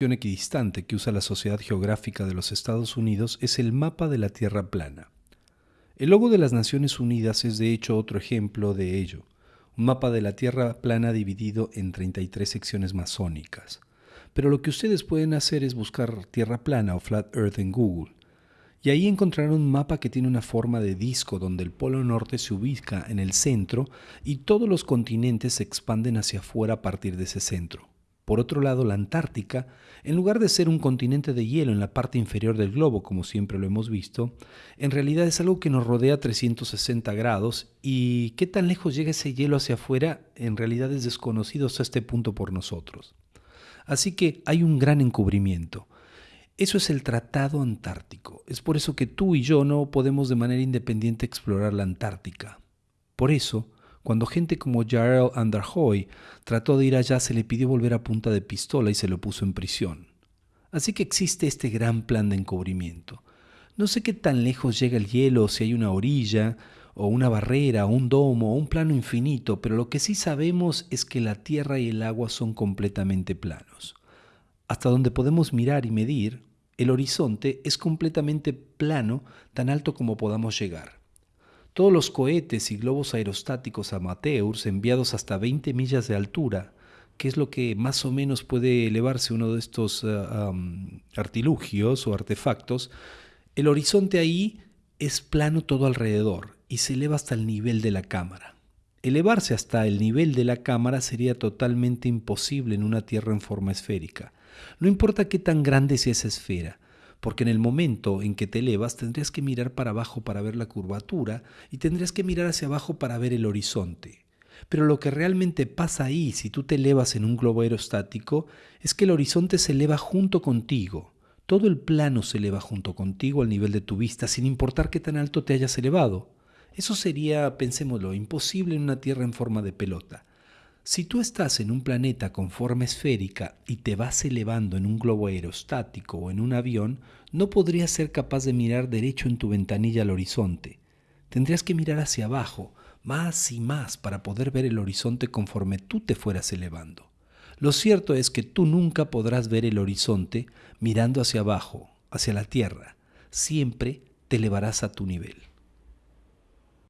equidistante que usa la Sociedad Geográfica de los Estados Unidos es el mapa de la Tierra plana. El logo de las Naciones Unidas es de hecho otro ejemplo de ello, un mapa de la Tierra plana dividido en 33 secciones masónicas. Pero lo que ustedes pueden hacer es buscar Tierra plana o Flat Earth en Google, y ahí encontrarán un mapa que tiene una forma de disco donde el polo norte se ubica en el centro y todos los continentes se expanden hacia afuera a partir de ese centro. Por otro lado, la Antártica, en lugar de ser un continente de hielo en la parte inferior del globo, como siempre lo hemos visto, en realidad es algo que nos rodea 360 grados y qué tan lejos llega ese hielo hacia afuera en realidad es desconocido hasta este punto por nosotros. Así que hay un gran encubrimiento. Eso es el Tratado Antártico. Es por eso que tú y yo no podemos de manera independiente explorar la Antártica. Por eso, cuando gente como Jarl Anderhoy trató de ir allá, se le pidió volver a punta de pistola y se lo puso en prisión. Así que existe este gran plan de encubrimiento. No sé qué tan lejos llega el hielo, si hay una orilla, o una barrera, o un domo, o un plano infinito, pero lo que sí sabemos es que la tierra y el agua son completamente planos. Hasta donde podemos mirar y medir, el horizonte es completamente plano, tan alto como podamos llegar. Todos los cohetes y globos aerostáticos amateurs enviados hasta 20 millas de altura, que es lo que más o menos puede elevarse uno de estos eh, artilugios o artefactos, el horizonte ahí es plano todo alrededor y se eleva hasta el nivel de la cámara. Elevarse hasta el nivel de la cámara sería totalmente imposible en una Tierra en forma esférica. No importa qué tan grande sea esa esfera, porque en el momento en que te elevas tendrías que mirar para abajo para ver la curvatura y tendrías que mirar hacia abajo para ver el horizonte. Pero lo que realmente pasa ahí, si tú te elevas en un globo aerostático, es que el horizonte se eleva junto contigo. Todo el plano se eleva junto contigo al nivel de tu vista, sin importar qué tan alto te hayas elevado. Eso sería, pensémoslo, imposible en una Tierra en forma de pelota. Si tú estás en un planeta con forma esférica y te vas elevando en un globo aerostático o en un avión, no podrías ser capaz de mirar derecho en tu ventanilla al horizonte. Tendrías que mirar hacia abajo, más y más, para poder ver el horizonte conforme tú te fueras elevando. Lo cierto es que tú nunca podrás ver el horizonte mirando hacia abajo, hacia la tierra. Siempre te elevarás a tu nivel.